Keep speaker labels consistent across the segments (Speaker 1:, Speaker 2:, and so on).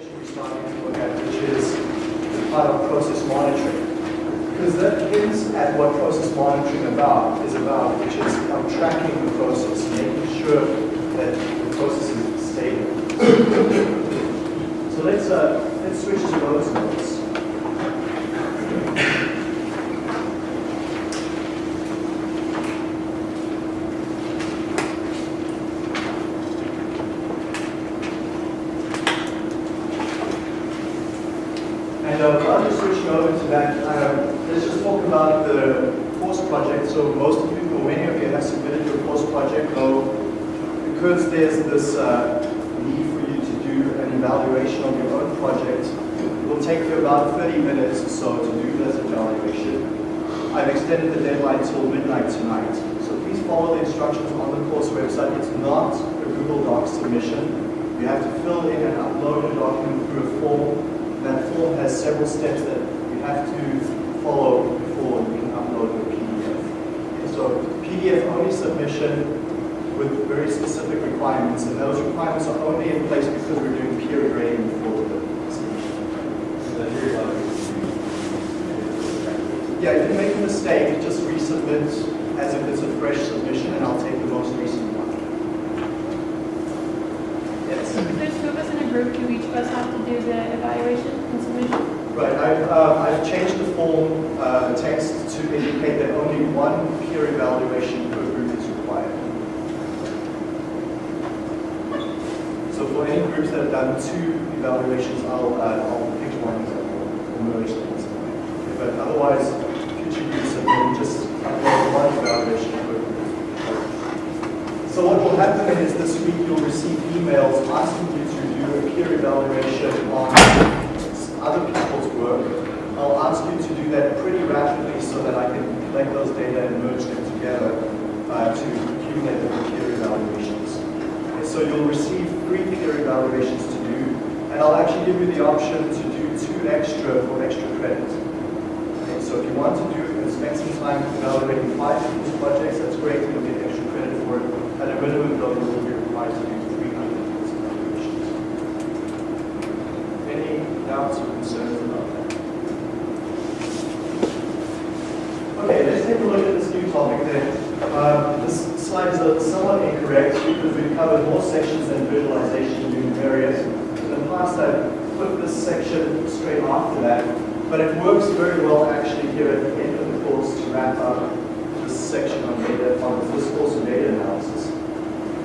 Speaker 1: to look at, which is of process monitoring. Because that hints at what process monitoring about is about, which is um, tracking the process, making sure that the process is stable. so let's uh, let's switch to those notes. And uh, I'll just switch over to that. Uh, let's just talk about the course project. So most of you, or many of you have submitted your course project, though because there's this uh, need for you to do an evaluation of your own project, it will take you about 30 minutes or so to do this evaluation. I've extended the deadline till midnight tonight. So please follow the instructions on the course website. It's not a Google Docs submission. You have to fill in and upload a document through a form that form has several steps that you have to follow before you can upload the PDF. Okay, so PDF only submission with very specific requirements, and those requirements are only in place because we're doing peer grading for the submission. Yeah, if you mistake, just resubmit as if it's a fresh submission, and I'll take the most recent one. Yes.
Speaker 2: If there's two of us in a group, do each of us have to do the evaluation and submission?
Speaker 1: Right, I've, um, I've changed the form uh, text to indicate that only one peer evaluation per group is required. So for any groups that have done two evaluations, I'll, uh, I'll pick one that will merge them. But otherwise, have been just upload one group. So what will happen is this week you'll receive emails asking you to do a peer evaluation on other people's work. I'll ask you to do that pretty rapidly so that I can collect those data and merge them together uh, to accumulate the peer evaluations. And so you'll receive three peer evaluations to do, and I'll actually give you the option to do two extra for extra credit. So if you want to do some time evaluating five people's projects, that's great, you'll get extra credit for it. At a minimum, though, you will be required to do 300 people's evaluations. Any doubts or concerns about that? Okay, let's take a look at this new topic then. Um, this slide is somewhat incorrect because we've covered more sections than visualization in various. In the past, I've put this section straight after that, but it works very well actually here at course to wrap up this section on data from this course on data analysis.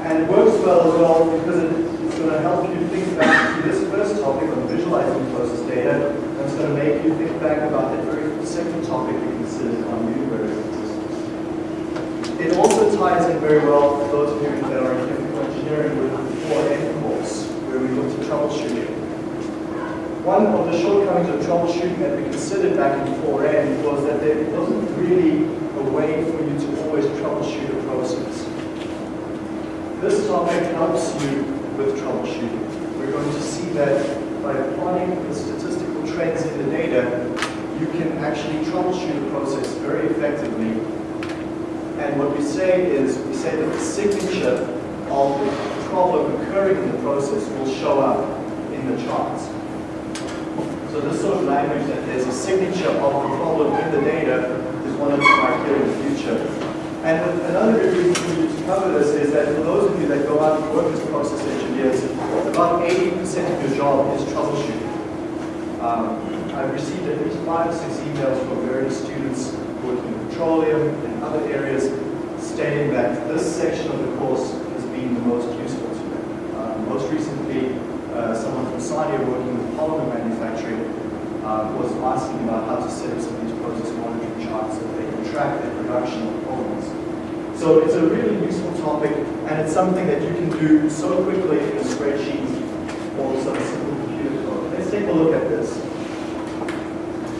Speaker 1: And it works well as well because it's going to help you think back to this first topic on visualizing process data, and it's going to make you think back about that very second topic we considered on new variables. It also ties in very well for those of you that are in chemical engineering with 4M One of the shortcomings of troubleshooting that we considered back in 4N was that there wasn't really a way for you to always troubleshoot a process. This topic helps you with troubleshooting. We're going to see that by plotting the statistical trends in the data, you can actually troubleshoot a process very effectively. And what we say is, we say that the signature of the problem occurring in the process will show up in the charts. So this sort of language that there's a signature of the problem in the data is one of the criteria in the future. And another reason for you to cover this is that for those of you that go out and work as process engineers, about 80% of your job is troubleshooting. Um, I've received at least five or six emails from various students working in petroleum and other areas stating that this section of the course has been the most useful to them. Uh, most recently, uh, someone from Sadia working uh, was asking about how to set up some of process monitoring charts so they can track their production of polymers. So it's a really useful topic, and it's something that you can do so quickly in a spreadsheet or some simple computer code. Let's take a look at this.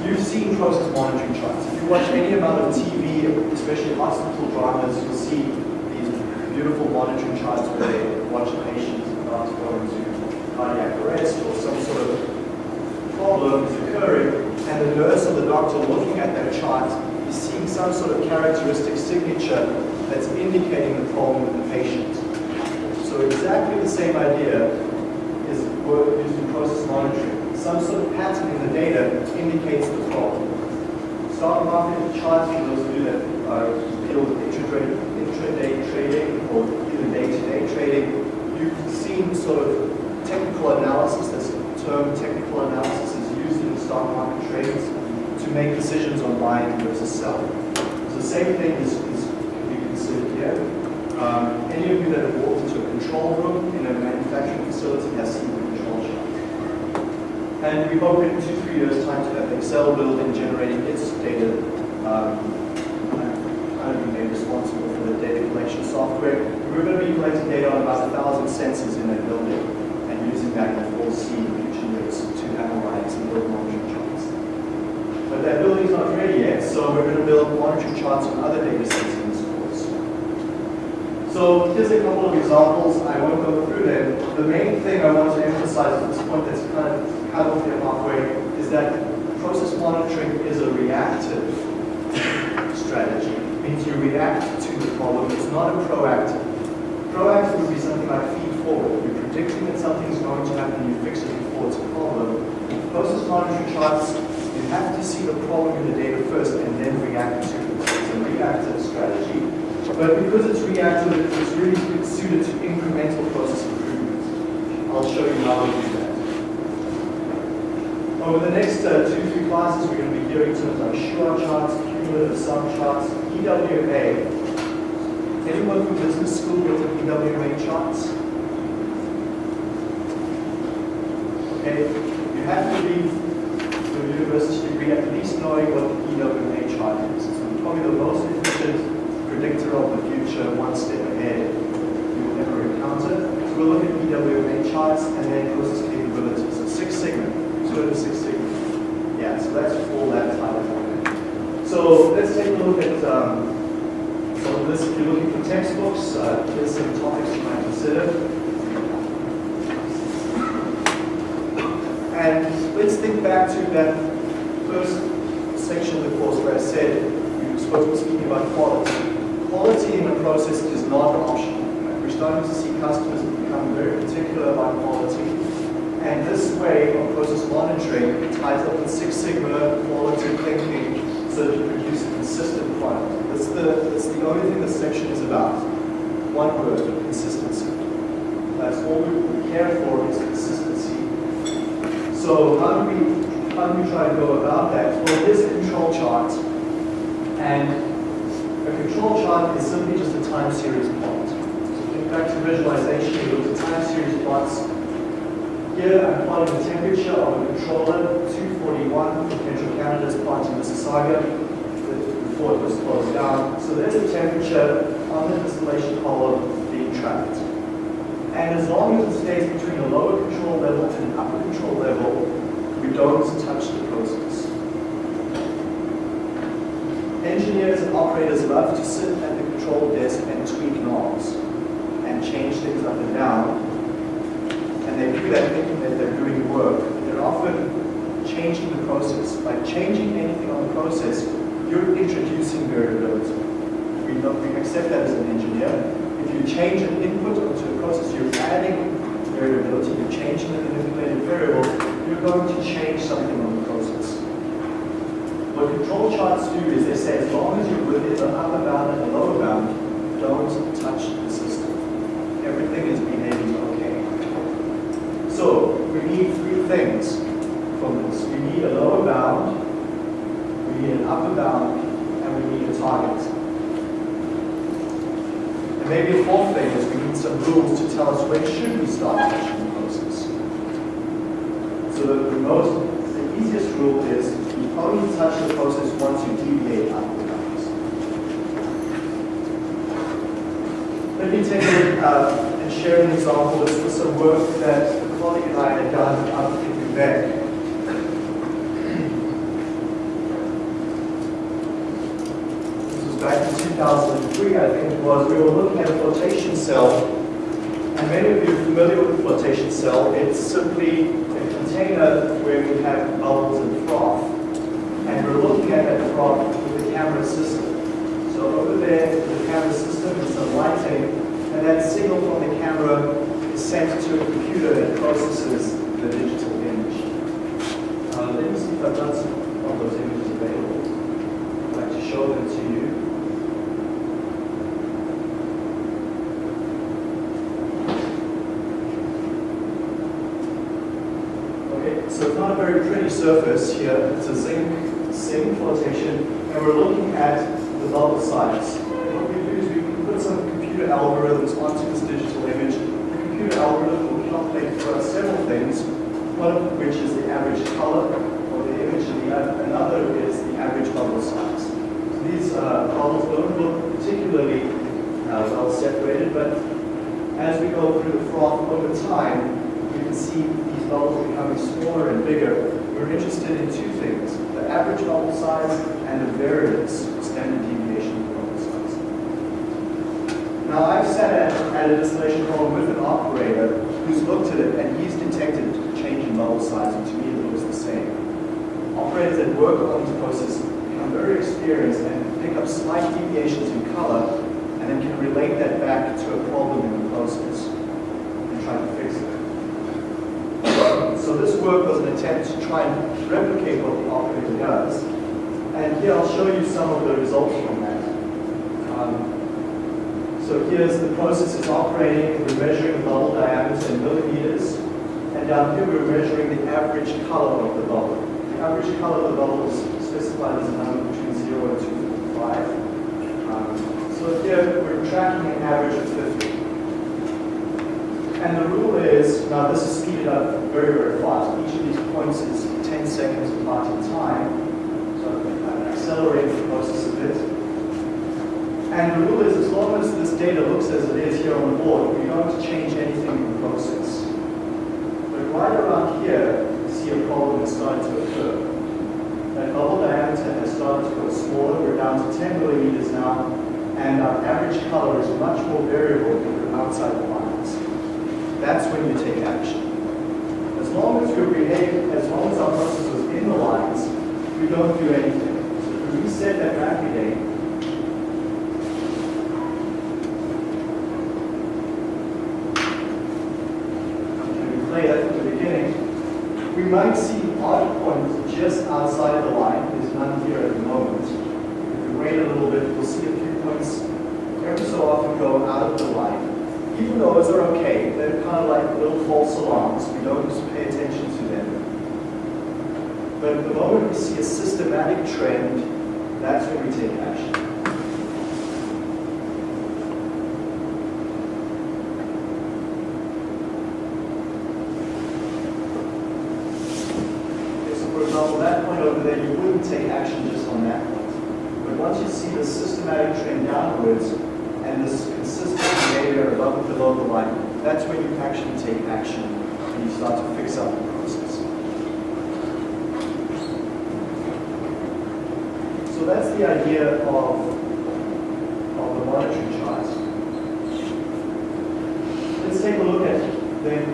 Speaker 1: You've seen process monitoring charts. If you watch any amount of TV, especially hospital dramas, you'll see these beautiful monitoring charts where they watch a patient about to cardiac arrest or some sort of problem is occurring, and the nurse or the doctor looking at that chart is seeing some sort of characteristic signature that's indicating the problem with the patient. So exactly the same idea is used in process monitoring. Some sort of pattern in the data indicates the problem. Stock market charts, for those of you that are deal with intraday, intraday trading or even day-to-day trading, you've seen sort of technical analysis, this term technical analysis is used in stock market trades to make decisions on buying versus selling. So the same thing is, is can be considered here. Um, any of you that have walked into a control room in a manufacturing facility has seen the control chart. And we hope in two, three years' time to have Excel building generating its data, um, kind of be made responsible for the data collection software. We're going to be collecting data on about a thousand sensors in that building and using that in full C in future years to analyze and build charts. But that building's not ready yet, so we're going to build monitoring charts on other data sets in the schools. So here's a couple of examples. I won't go through them. The main thing I want to emphasize at this point that's kind of cut off here halfway is that process monitoring is a reactive strategy. It means you react to the problem. It's not a proactive. Proactive would be something like feed forward. You're predicting that something's going to happen, you fix it before it's a problem. Process monitoring charts, you have to see the problem in the data first and then react to it. It's a reactive strategy. But because it's reactive, it's really suited to incremental process improvement. I'll show you how we do that. Over the next uh, two, three classes, we're going to be hearing terms like Shewhart charts, cumulative sum charts, EWMA. Anyone from business school with the EWMA charts? Okay, you have to be university degree at least knowing what the EWMA chart is. It's probably the most efficient predictor of the future, one step ahead you will ever encounter. So we'll look at EWMA charts and then process capabilities. So Six Sigma, two of Six Sigma. Yeah, so that's all that type of thing. So let's take a look at um, some of this. If you're looking for textbooks, uh, here's some topics you might consider. And let's think back to that first section of the course where I said we spoke speaking about quality. Quality in a process is not optional. We're starting to see customers become very particular about quality. And this way of process monitoring ties up with Six Sigma quality thinking so that you produce a consistent product. That's the, that's the only thing this section is about. One word, consistency. That's all we care for is consistency. So how do we how do we try to go about that? Well, here's a control chart. And a control chart is simply just a time series plot. So think back to visualization, you look at time series plots. Here I'm plotting the temperature of a controller, 241, Central Canada's plant in Mississauga, before it was closed down. So there's the temperature on the distillation column being tracked. And as long as it stays between a lower control level and an upper control level, we don't touch the process. Engineers and operators love to sit at the control desk and tweak knobs and change things up and down. And they do that thinking that they're doing work. They're often changing the process. By changing anything on the process, you're introducing variability. We, we accept that as an engineer. If you change an input onto a process, you're adding variability, you're changing the manipulated variable, you're going to change something on the process. What control charts do is they say as long as you're within the upper bound and the lower bound, don't touch the system. Everything is behaving okay. So we need three things from this. We need a lower bound, we need an upper bound, and we need a target. Maybe a fourth thing is we need some rules to tell us when should we start touching the process. So the, the most, the easiest rule is you only touch the process once you deviate of the bounds. Let me take a look uh, and share an example. This was some work that a colleague and I had done up in Quebec. This was back in 2003, I think it was. We were looking at a flotation cell and many of you are familiar with the flotation cell. It's simply a container where we have bubbles and froth. And we're looking at that froth with the camera system. So over there, the camera system is some lighting, and that signal from the camera is sent to a computer that processes the digital image. Uh, let me see if I've got some of those images available. I'd like to show them to you. Okay, so it's not a very pretty surface here. It's a zinc zinc flotation, and we're looking at the bubble size. What we do is we put some computer algorithms onto this digital image. The computer algorithm will calculate for us several things, one of which is the average color of the image, and the oth- another is the average bubble size. So these uh, bubbles don't look particularly uh, well separated, but as we go through the froth over time, you can see bubbles becoming smaller and bigger. We're interested in two things, the average bubble size and the variance, standard deviation of bubble size. Now, I've sat at, at a distillation column with an operator who's looked at it and he's detected a change in bubble size, and to me it looks the same. Operators that work on these processes become very experienced and pick up slight deviations in color and then can relate that back to a problem in the process and try to fix it. So this work was an attempt to try and replicate what the operator does. And here I'll show you some of the results from that. Um, so here's the process is operating, we're measuring bubble diameter in millimeters, and down here we're measuring the average color of the bubble. The average color of the bubble is specified as a number between 0 and 255. Um, so here we're tracking an average of 50. And the rule is, now this is speeded up very, very fast. Each of these points is 10 seconds apart in time. So I'm accelerating the process a bit. And the rule is, as long as this data looks as it is here on the board, we don't change anything in the process. But right around here, you see a problem is starting to occur. That bubble diameter has started to go smaller. We're down to 10 millimeters now, and our average color is much more variable than outside the. That's when you take action. As long as we behave, as long as our process is in the lines, we don't do anything. So if we reset that beginning, we might see odd points just outside the line. There's none here at the moment. If we wait a little bit, we'll see a few points every so often go out of the line. Even those are okay. They're kind of like little false alarms. We don't pay attention to them. But the moment we see a systematic trend, that's when we take action. Okay, so for example, that point over there, you wouldn't take action just on that point. But once you see the systematic trend downwards and this consistent behavior above and below the line, that's when you actually take action and you start to fix up the process. So that's the idea of, the monitoring charts. Let's take a look at then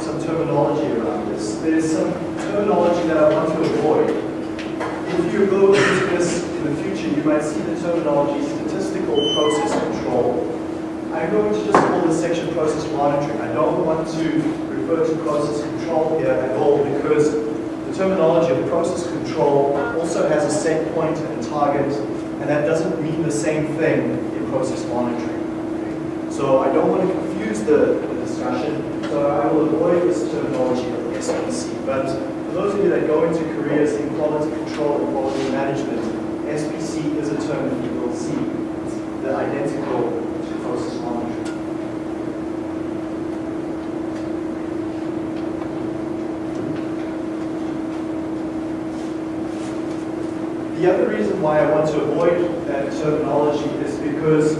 Speaker 1: some terminology around this. There's some terminology that I want to avoid. If you go into this in the future, you might see the terminology statistical process control. I'm going to just call this section process monitoring. I don't want to refer to process control here at all because the terminology of process control also has a set and that doesn't mean the same thing in process monitoring. So I don't want to confuse the, the discussion, so I will avoid this terminology of SPC. But for those of you that go into careers in quality control and quality management, SPC is a term that you will see. It's the identical to process monitoring. The other reason why I want to avoid that terminology is because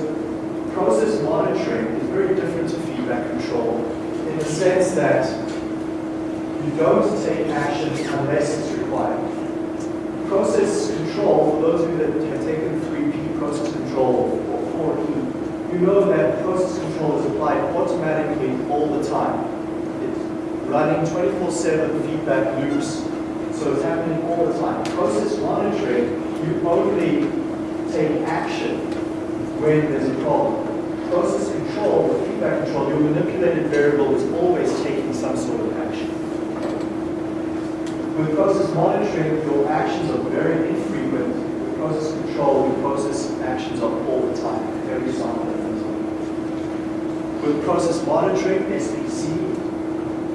Speaker 1: process monitoring is very different to feedback control in the sense that you don't take action unless it's required. Process control, for those of you that have taken 3P process control or 4P, you know that process control is applied automatically all the time. It's running 24-7 feedback loops, so it's happening all the time. Process monitoring, you only take action when there's a problem. Process control with feedback control, your manipulated variable is always taking some sort of action. With process monitoring, your actions are very infrequent. With process control, your process actions are all the time, every time. With process monitoring, SPC,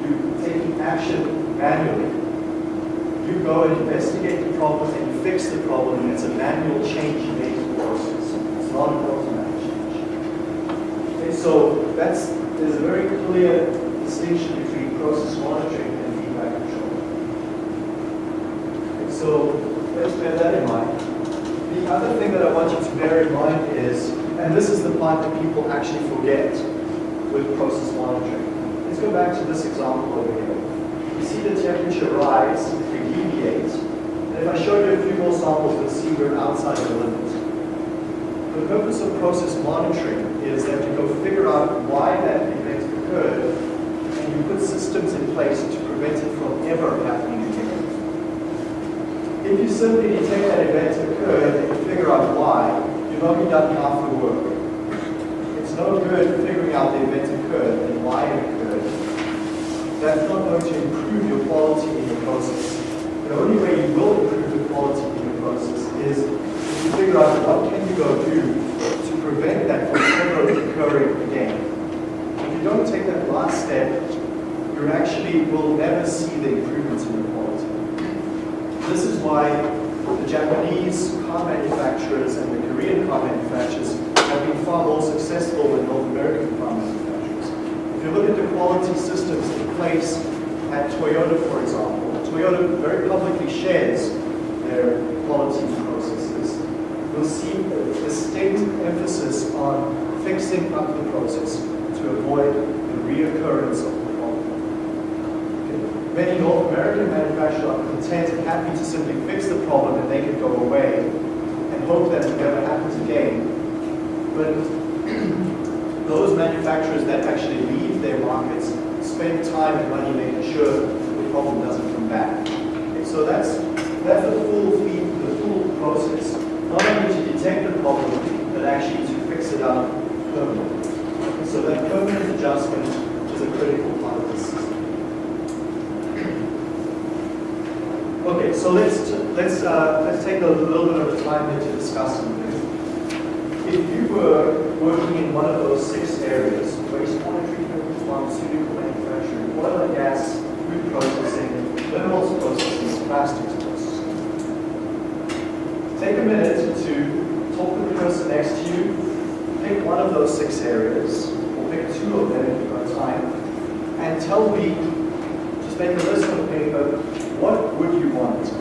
Speaker 1: you're taking action manually. You go and investigate the problem and fix the problem, and it's a manual change the process. It's not an automatic change. Okay, so that's there's a very clear distinction between process monitoring and feedback control. Okay, so let's bear that in mind. The other thing that I want you to bear in mind is, and this is the part that people actually forget with process monitoring. Let's go back to this example over here. You see the temperature rise if we deviate. And if I show you a few more samples, you'll see we're outside the limit. The purpose of process monitoring is that you go figure out why that event occurred, and you put systems in place to prevent it from ever happening again. If you simply detect that event occurred and you figure out why, you've only done half the work. It's no good figuring out the event occurred and why it occurred. That's not going to improve your quality in your process. The only way you will improve the quality in your process is if you figure out what can you go do to prevent that from ever occurring again. If you don't take that last step, you actually will never see the improvements in your quality. This is why the Japanese car manufacturers and the Korean car manufacturers have been far more successful than North American car manufacturers. If you look at the quality systems place at Toyota, for example, Toyota very publicly shares their quality processes. You'll see a distinct emphasis on fixing up the process to avoid the reoccurrence of the problem. Okay. Many North American manufacturers are content and happy to simply fix the problem and they can go away and hope that it never happens again. But those manufacturers that actually leave their markets spend time and money making sure the problem doesn't come back. Okay, so that's that's the full feed, the full process. Not only to detect the problem, but actually to fix it up permanently. Okay, so that permanent adjustment is a critical part of the system. Okay, so let's let's uh, let's take a little bit of time here to discuss something. If you were working in one of those six areas, wastewater treatment, pharmaceutical manufacturing, oil and gas, food processing, minerals processing, plastics processing, take a minute to talk to the person next to you, pick one of those six areas, or pick two of them if you've got time, and tell me, just make a list on paper, what would you want?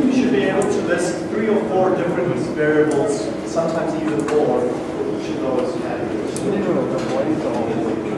Speaker 1: You should be able to list three or four different variables, sometimes even more, for each of those categories.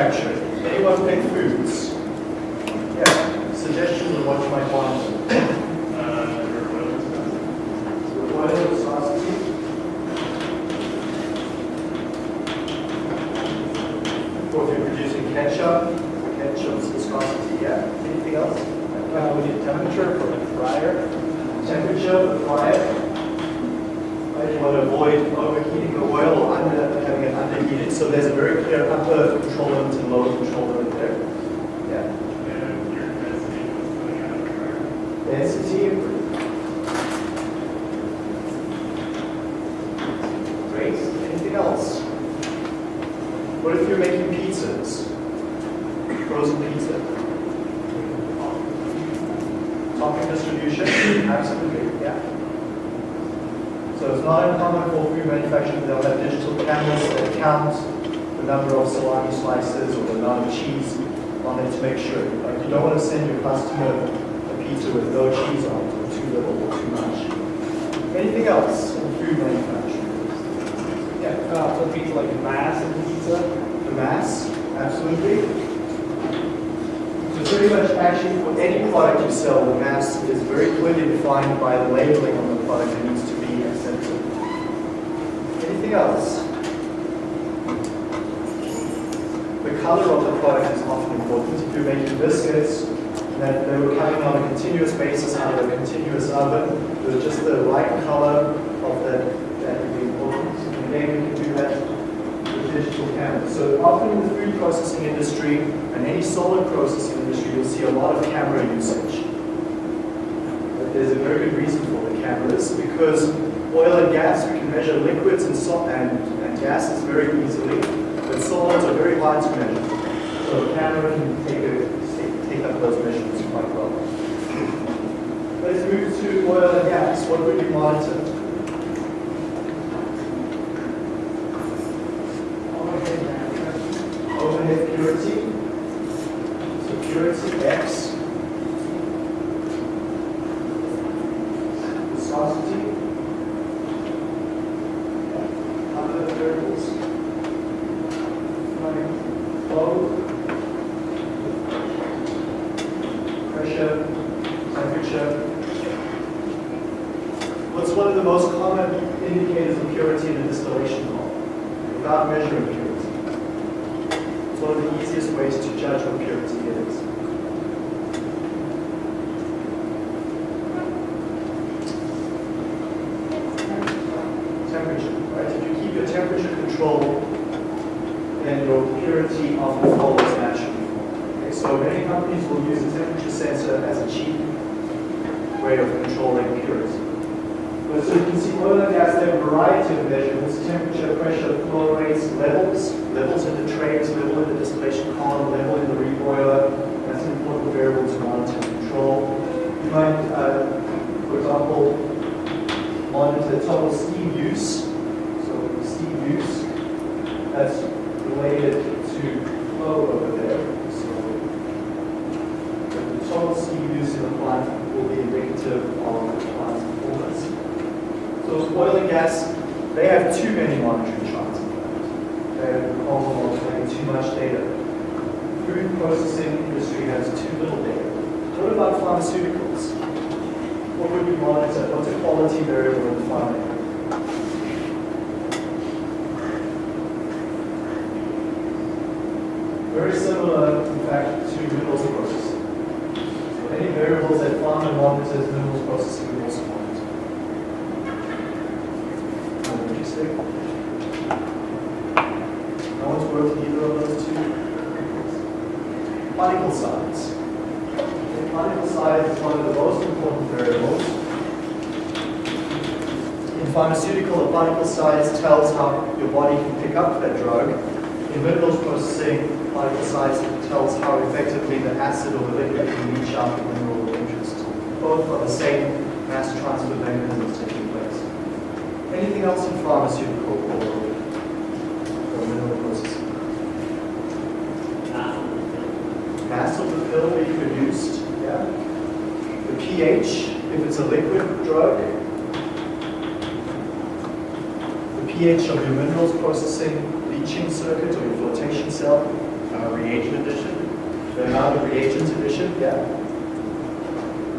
Speaker 1: Manufacturing. Anyone pick foods? Yeah, suggestions of what you might want. Oil viscosity. Or if you're producing ketchup, ketchup's viscosity, yeah. Anything else?
Speaker 3: Uh, we need temperature for the fryer.
Speaker 1: Temperature of the fryer. Want to avoid overheating the oil or under, having it underheated. So there's a very clear upper control limit and lower control limit there. Yeah. Density. Great. Anything else? What if you're making pizzas? Frozen pizza. Topping distribution? Absolutely, it's not uncommon for food manufacturers, they'll have digital cameras that count the number of salami slices or the amount of cheese on it to make sure. Like you don't want to send your customer a pizza with no cheese on it, or too little or too much. Anything else in food manufacturing?
Speaker 3: Yeah, uh, for pizza, like mass and pizza.
Speaker 1: The mass, absolutely. So pretty much actually for any product you sell, the mass is very clearly defined by the labeling on the product that needs to be. Anything else? The color of the product is often important. If you're making biscuits that they were coming on a continuous basis out of a continuous oven, with just the right color of that, that would be important. And then we can do that with digital cameras. So often in the food processing industry and any solid processing industry, you'll see a lot of camera usage. But there's a very good reason for the cameras because oil and gas, we can measure liquids and, so, and, and gases very easily, but solids are very hard to measure. So camera can take, a, take up those measurements quite well. Let's move to oil and gas. What would you monitor? overhead purity, so purity X, viscosity, other variables, like flow, pressure, temperature. What's one of the most common indicators of purity in a distillation column? Without measuring purity. It's one of the easiest ways to judge what purity is. Temperature, right? If you keep your temperature controlled, then your purity often follows naturally. Okay, so many companies will use a temperature sensor as a cheap way of controlling purity. But so you can see oil and gas, they have a variety of measurements, temperature, pressure, flow rates, levels, levels in the trays, level in the distillation column, level in the reboiler. That's an important variable to monitor and control. You might, uh, for example, monitor the total steam use. So steam use, that's related to flow over there. So the total steam use in the plant will be indicative of the plant's performance. So oil and gas, they have too many monitoring charts. Having too much data. Food processing industry has too little data. What about pharmaceuticals? What would you monitor? What's a quality variable in pharma? Very similar, in fact, to minerals processing. So any variables that pharma monitors, minerals processing will also monitor. What would you say? No one's worked in either of those two? Particle size. Particle size is one of the most important variables. In pharmaceutical, a particle size tells how your body can pick up that drug. In minerals processing, particle size tells how effectively the acid or the liquid can reach out the mineral of interest. Both are the same mass transfer mechanisms taking place. Anything else in pharmaceutical or, or mineral processing? Mass of the pill being produced, yeah. The pH, if it's a liquid drug. The pH of your minerals processing, leaching circuit or your flotation cell,
Speaker 4: Uh, reagent addition?
Speaker 1: the amount of reagent addition, yeah.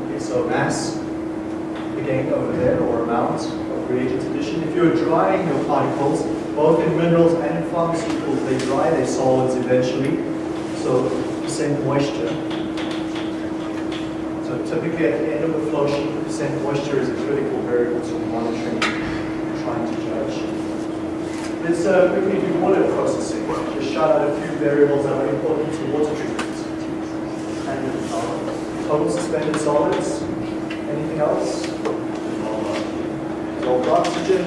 Speaker 1: Okay, so mass, again over there, or amount of reagent addition. If you're drying your particles, both in minerals and in pharmaceuticals, they dry their solids eventually, so percent moisture. So typically at the end of a flow sheet, the percent moisture is a critical variable to monitoring, and trying to judge. Let's uh, quickly do water processing. Just shout out a few variables that are important to water treatment. And Total suspended solids. Anything else? Dissolved oxygen,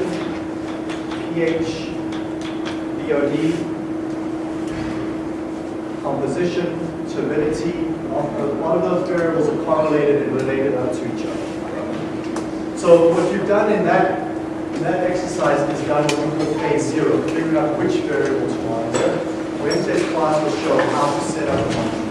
Speaker 1: pH, BOD, composition, turbidity. A lot of those variables are correlated and related to each other. So what you've done in that, in that exercise is done what we call phase zero, figuring out which variable to monitor. Wednesday's class will show how to set up a.